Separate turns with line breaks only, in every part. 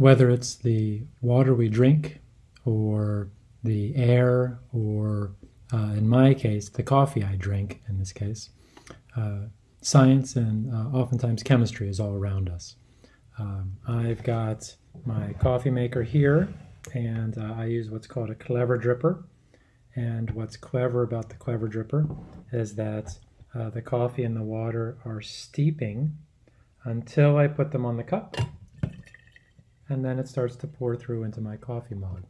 whether it's the water we drink or the air or uh, in my case the coffee i drink in this case uh, science and uh, oftentimes chemistry is all around us. Um, i've got my coffee maker here and uh, i use what's called a clever dripper. And what's clever about the clever dripper is that uh, the coffee and the water are steeping until I put them on the cup and then it starts to pour through into my coffee mug.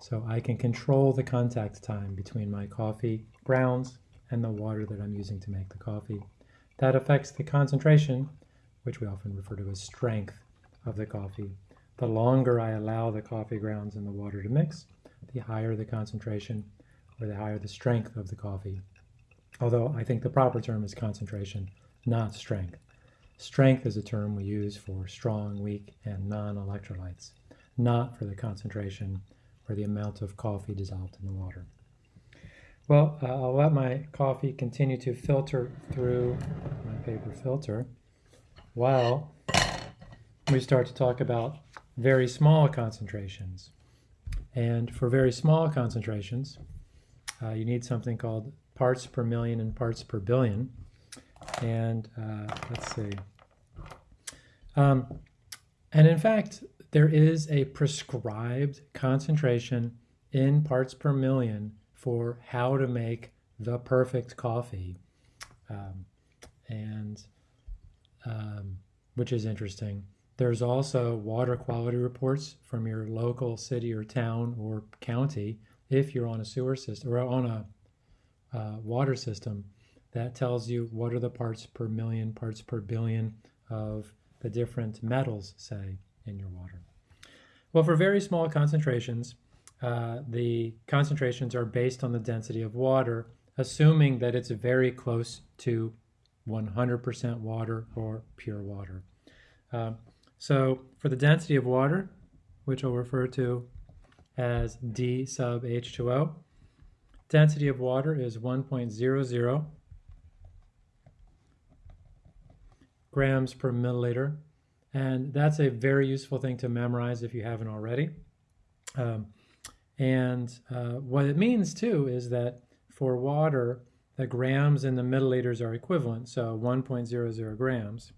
So I can control the contact time between my coffee grounds and the water that I'm using to make the coffee. That affects the concentration, which we often refer to as strength of the coffee. The longer I allow the coffee grounds and the water to mix, the higher the concentration or the higher the strength of the coffee. Although I think the proper term is concentration, not strength. Strength is a term we use for strong, weak, and non-electrolytes, not for the concentration or the amount of coffee dissolved in the water. Well, uh, I'll let my coffee continue to filter through my paper filter while we start to talk about very small concentrations. And for very small concentrations, uh, you need something called parts per million and parts per billion. And uh, let's see. Um, and in fact, there is a prescribed concentration in parts per million for how to make the perfect coffee. Um, and um, which is interesting. There's also water quality reports from your local city or town or county if you're on a sewer system or on a uh, water system that tells you what are the parts per million, parts per billion of the different metals, say, in your water. Well, for very small concentrations, uh, the concentrations are based on the density of water, assuming that it's very close to 100% water or pure water. Uh, so for the density of water, which I'll refer to as D sub H2O, Density of water is 1.00 grams per milliliter. And that's a very useful thing to memorize if you haven't already. Um, and uh, what it means too is that for water, the grams and the milliliters are equivalent. So 1.00 grams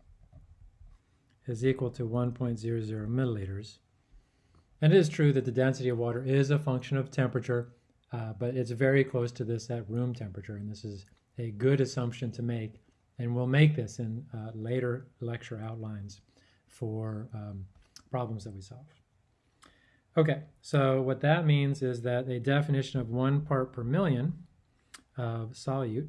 is equal to 1.00 milliliters. And it is true that the density of water is a function of temperature uh, but it's very close to this at room temperature, and this is a good assumption to make. And we'll make this in uh, later lecture outlines for um, problems that we solve. Okay, so what that means is that a definition of one part per million of solute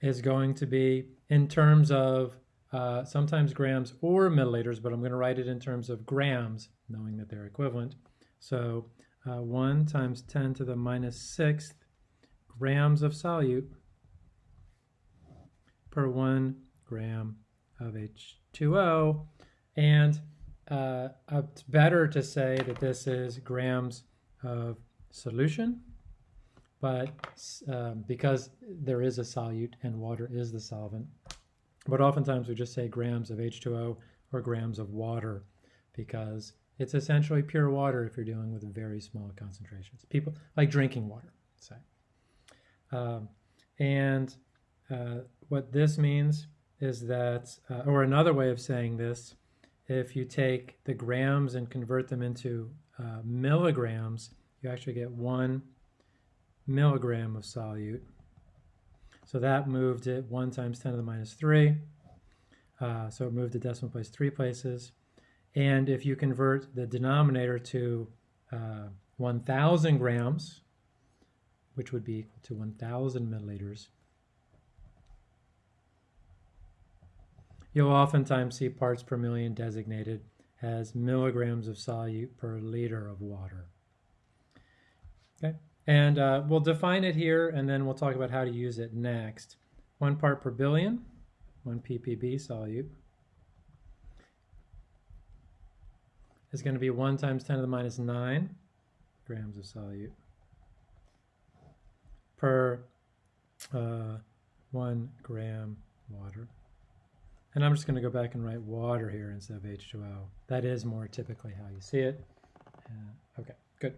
is going to be in terms of uh, sometimes grams or milliliters, but I'm going to write it in terms of grams, knowing that they're equivalent. So uh, 1 times 10 to the minus 6th grams of solute per 1 gram of H2O. And uh, it's better to say that this is grams of solution, but um, because there is a solute and water is the solvent. But oftentimes we just say grams of H2O or grams of water because it's essentially pure water if you're dealing with very small concentrations. People like drinking water, say. Um, and uh, what this means is that, uh, or another way of saying this, if you take the grams and convert them into uh, milligrams, you actually get one milligram of solute. So that moved it 1 times 10 to the minus 3. Uh, so it moved the decimal place three places. And if you convert the denominator to uh, 1,000 grams, which would be equal to 1,000 milliliters, you'll oftentimes see parts per million designated as milligrams of solute per liter of water. Okay, and uh, we'll define it here and then we'll talk about how to use it next. One part per billion, one ppb solute. is going to be 1 times 10 to the minus 9 grams of solute per uh, 1 gram water. And I'm just going to go back and write water here instead of H2O. That is more typically how you see it. Uh, okay, good.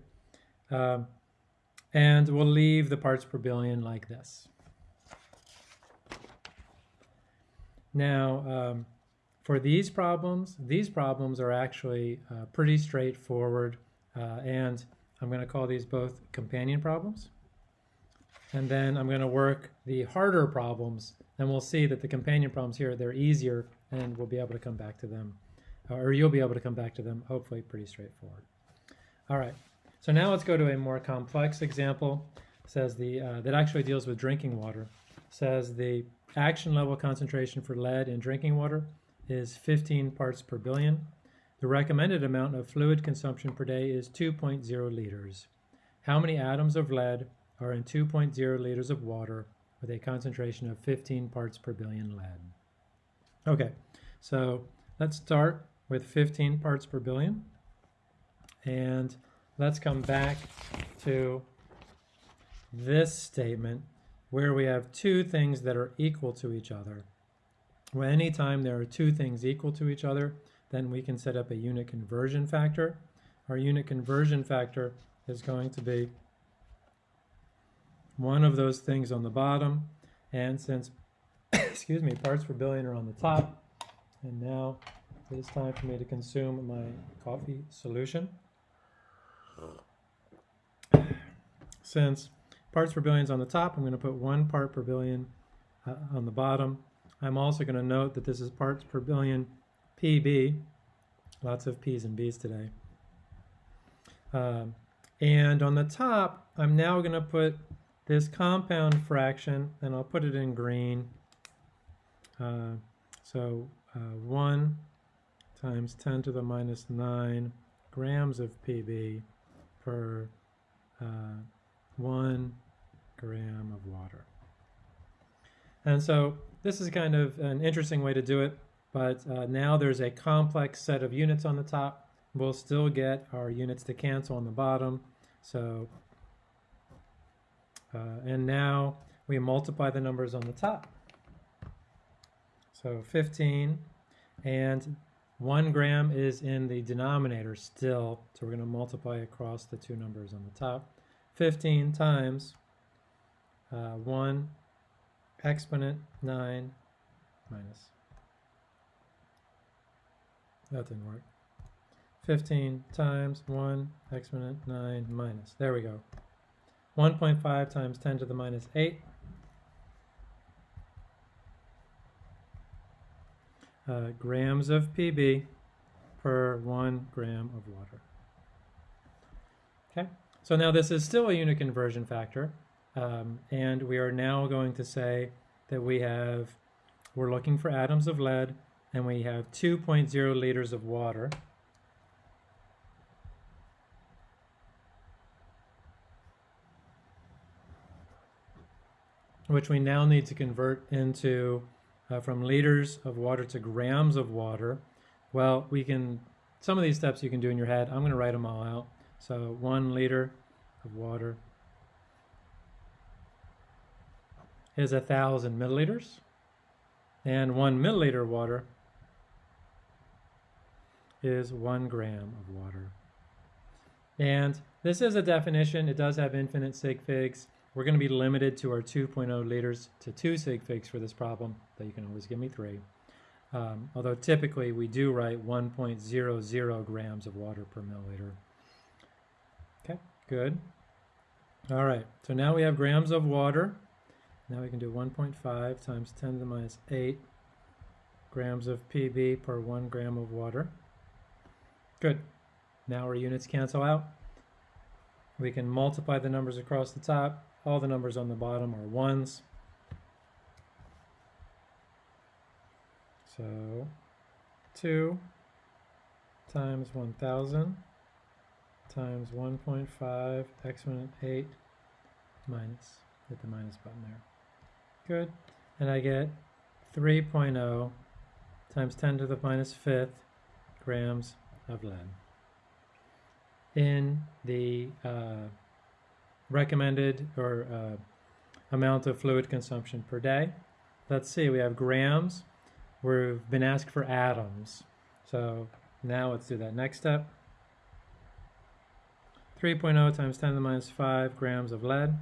Um, and we'll leave the parts per billion like this. Now, um, for these problems, these problems are actually uh, pretty straightforward, uh, and I'm going to call these both companion problems. And then I'm going to work the harder problems, and we'll see that the companion problems here, they're easier, and we'll be able to come back to them, or you'll be able to come back to them, hopefully pretty straightforward. All right, so now let's go to a more complex example. Says the uh, that actually deals with drinking water. Says the action level concentration for lead in drinking water is 15 parts per billion. The recommended amount of fluid consumption per day is 2.0 liters. How many atoms of lead are in 2.0 liters of water with a concentration of 15 parts per billion lead? Okay, so let's start with 15 parts per billion. And let's come back to this statement where we have two things that are equal to each other. Well, anytime there are two things equal to each other, then we can set up a unit conversion factor. Our unit conversion factor is going to be one of those things on the bottom. And since, excuse me, parts per billion are on the top, and now it is time for me to consume my coffee solution. Since parts per billion is on the top, I'm going to put one part per billion uh, on the bottom. I'm also going to note that this is parts per billion PB. Lots of P's and B's today. Um, and on the top, I'm now going to put this compound fraction, and I'll put it in green. Uh, so uh, 1 times 10 to the minus 9 grams of PB per uh, 1 gram of water. And so this is kind of an interesting way to do it, but uh, now there's a complex set of units on the top. We'll still get our units to cancel on the bottom. So, uh, and now we multiply the numbers on the top. So 15 and one gram is in the denominator still, so we're going to multiply across the two numbers on the top. 15 times uh, 1 exponent 9 minus. That didn't work. 15 times 1 exponent 9 minus. There we go. 1.5 times 10 to the minus 8. Uh, grams of PB per 1 gram of water. Okay, so now this is still a unit conversion factor. Um, and we are now going to say that we have, we're looking for atoms of lead, and we have 2.0 liters of water. Which we now need to convert into uh, from liters of water to grams of water. Well, we can, some of these steps you can do in your head. I'm going to write them all out. So one liter of water is a thousand milliliters, and one milliliter of water is one gram of water. And this is a definition. It does have infinite sig figs. We're going to be limited to our 2.0 liters to 2 sig figs for this problem, though you can always give me 3. Um, although typically we do write 1.00 grams of water per milliliter. Okay, good. All right, so now we have grams of water. Now we can do 1.5 times 10 to the minus 8 grams of PB per 1 gram of water. Good. Now our units cancel out. We can multiply the numbers across the top. All the numbers on the bottom are ones. So 2 times 1,000 times 1.5 exponent 8 minus, hit the minus button there. Good. And I get 3.0 times 10 to the minus fifth grams of lead in the uh, recommended or uh, amount of fluid consumption per day. Let's see, we have grams. we've been asked for atoms. So now let's do that next step. 3.0 times 10 to the minus 5 grams of lead.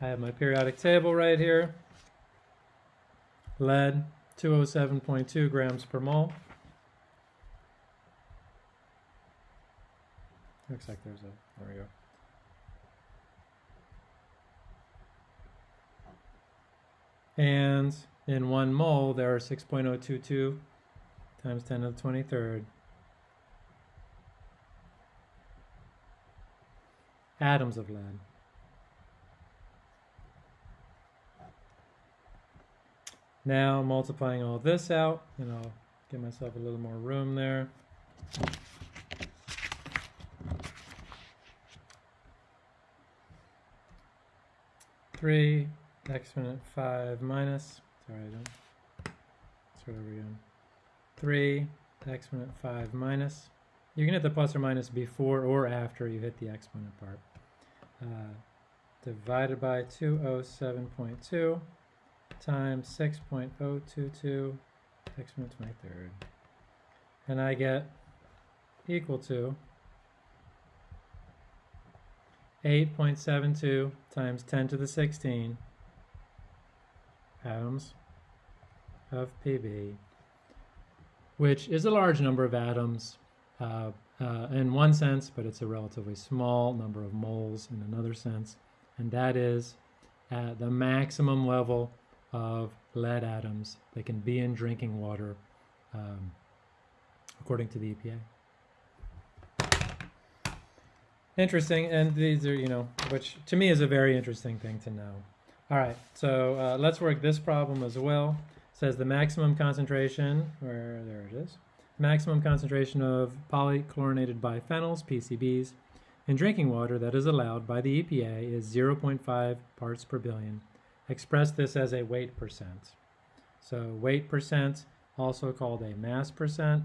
I have my periodic table right here. Lead, 207.2 grams per mole. Looks like there's a, there we go. And in one mole, there are 6.022 times 10 to the 23rd atoms of lead. Now multiplying all this out, and I'll give myself a little more room there. Three exponent five minus, sorry I don't, start over again. Three exponent five minus, you can hit the plus or minus before or after you hit the exponent part. Uh, divided by 207.2 times 6.022 exponent 23rd. And I get equal to 8.72 times 10 to the 16 atoms of PB, which is a large number of atoms uh, uh, in one sense, but it's a relatively small number of moles in another sense, and that is at the maximum level of lead atoms that can be in drinking water, um, according to the EPA. Interesting, and these are, you know, which to me is a very interesting thing to know. All right, so uh, let's work this problem as well. It says the maximum concentration, where there it is, maximum concentration of polychlorinated biphenyls, PCBs, in drinking water that is allowed by the EPA is 0.5 parts per billion. Express this as a weight percent. So weight percent, also called a mass percent,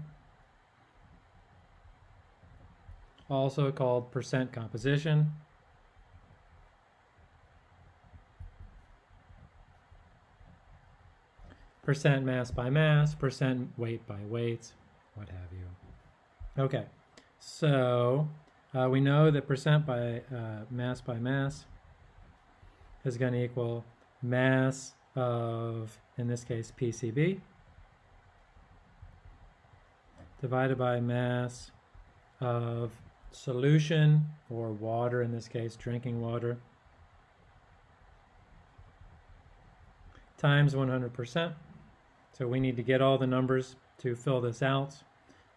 also called percent composition. Percent mass by mass, percent weight by weight, what have you. Okay, so uh, we know that percent by uh, mass by mass is going to equal mass of, in this case, PCB divided by mass of solution or water, in this case, drinking water, times 100%. So we need to get all the numbers to fill this out.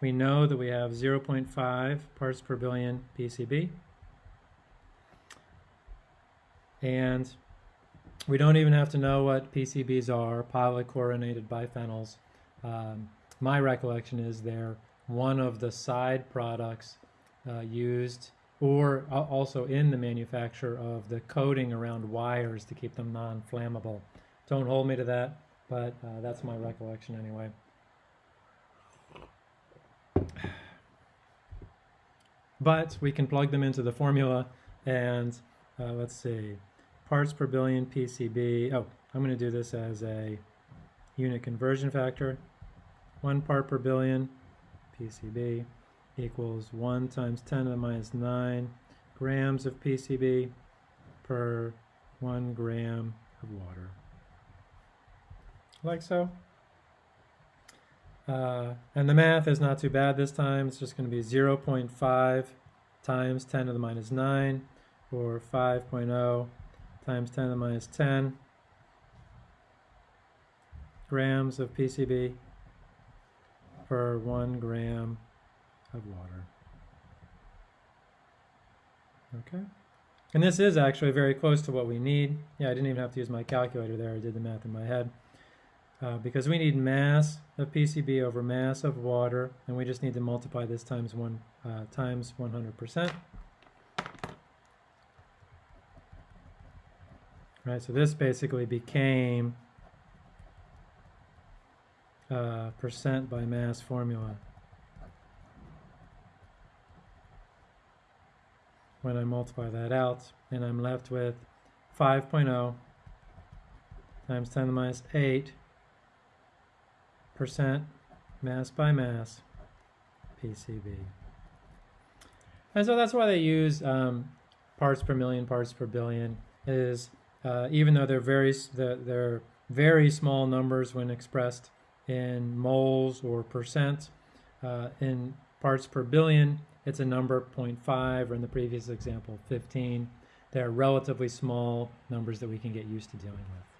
We know that we have 0.5 parts per billion PCB. And we don't even have to know what PCBs are, polychlorinated biphenyls. Um, my recollection is they're one of the side products uh, used or also in the manufacture of the coating around wires to keep them non-flammable. Don't hold me to that, but uh, that's my recollection anyway. But we can plug them into the formula and uh, let's see, parts per billion PCB. Oh, I'm going to do this as a unit conversion factor. One part per billion PCB equals 1 times 10 to the minus 9 grams of PCB per 1 gram of water. Like so. Uh, and the math is not too bad this time. It's just going to be 0.5 times 10 to the minus 9 or 5.0 times 10 to the minus 10 grams of PCB per 1 gram of water. Okay. And this is actually very close to what we need. Yeah, I didn't even have to use my calculator there. I did the math in my head uh, because we need mass of PCB over mass of water, and we just need to multiply this times one uh, times 100%. Right, so this basically became uh, percent by mass formula. When I multiply that out, and I'm left with 5.0 times 10 to the minus 8 percent mass by mass PCB. And so that's why they use um, parts per million, parts per billion. Is uh, even though they're very they're very small numbers when expressed in moles or percent, uh, in parts per billion, it's a number 0.5, or in the previous example, 15. They're relatively small numbers that we can get used to dealing with.